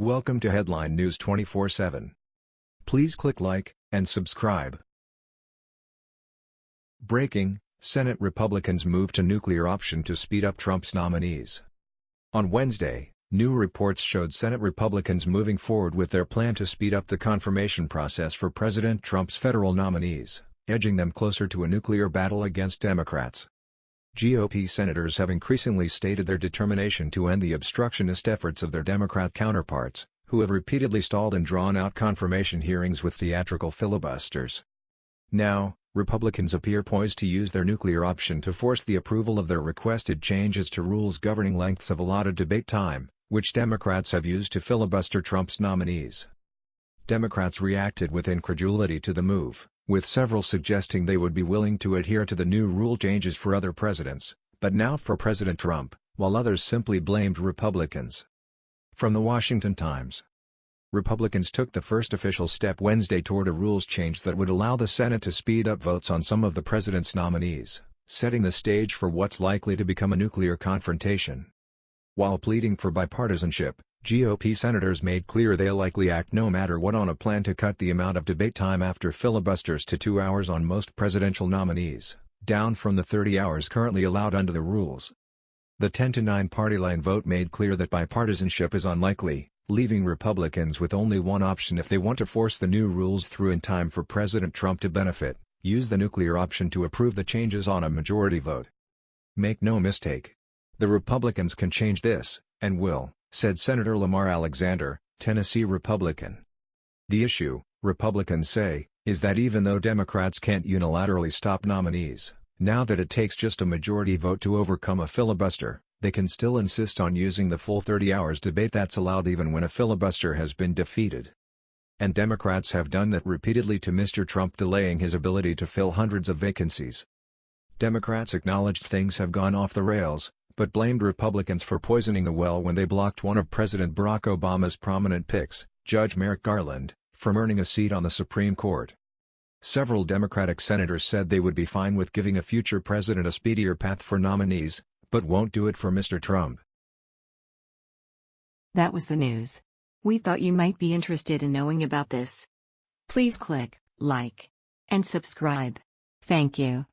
Welcome to Headline News 24/7. Please click like and subscribe. Breaking: Senate Republicans move to nuclear option to speed up Trump's nominees. On Wednesday, new reports showed Senate Republicans moving forward with their plan to speed up the confirmation process for President Trump's federal nominees, edging them closer to a nuclear battle against Democrats. GOP senators have increasingly stated their determination to end the obstructionist efforts of their Democrat counterparts, who have repeatedly stalled and drawn out confirmation hearings with theatrical filibusters. Now, Republicans appear poised to use their nuclear option to force the approval of their requested changes to rules governing lengths of allotted debate time, which Democrats have used to filibuster Trump's nominees. Democrats reacted with incredulity to the move with several suggesting they would be willing to adhere to the new rule changes for other presidents, but not for President Trump, while others simply blamed Republicans. From the Washington Times Republicans took the first official step Wednesday toward a rules change that would allow the Senate to speed up votes on some of the president's nominees, setting the stage for what's likely to become a nuclear confrontation. While pleading for bipartisanship, GOP senators made clear they'll likely act no matter what on a plan to cut the amount of debate time after filibusters to two hours on most presidential nominees, down from the 30 hours currently allowed under the rules. The 10-9 party line vote made clear that bipartisanship is unlikely, leaving Republicans with only one option if they want to force the new rules through in time for President Trump to benefit, use the nuclear option to approve the changes on a majority vote. Make no mistake. The Republicans can change this, and will said Senator Lamar Alexander, Tennessee Republican. The issue, Republicans say, is that even though Democrats can't unilaterally stop nominees, now that it takes just a majority vote to overcome a filibuster, they can still insist on using the full 30 hours debate that's allowed even when a filibuster has been defeated. And Democrats have done that repeatedly to Mr. Trump delaying his ability to fill hundreds of vacancies. Democrats acknowledged things have gone off the rails, but blamed Republicans for poisoning the well when they blocked one of President Barack Obama's prominent picks, Judge Merrick Garland, from earning a seat on the Supreme Court. Several Democratic senators said they would be fine with giving a future president a speedier path for nominees, but won't do it for Mr. Trump. That was the news. We thought you might be interested in knowing about this. Please click like and subscribe. Thank you.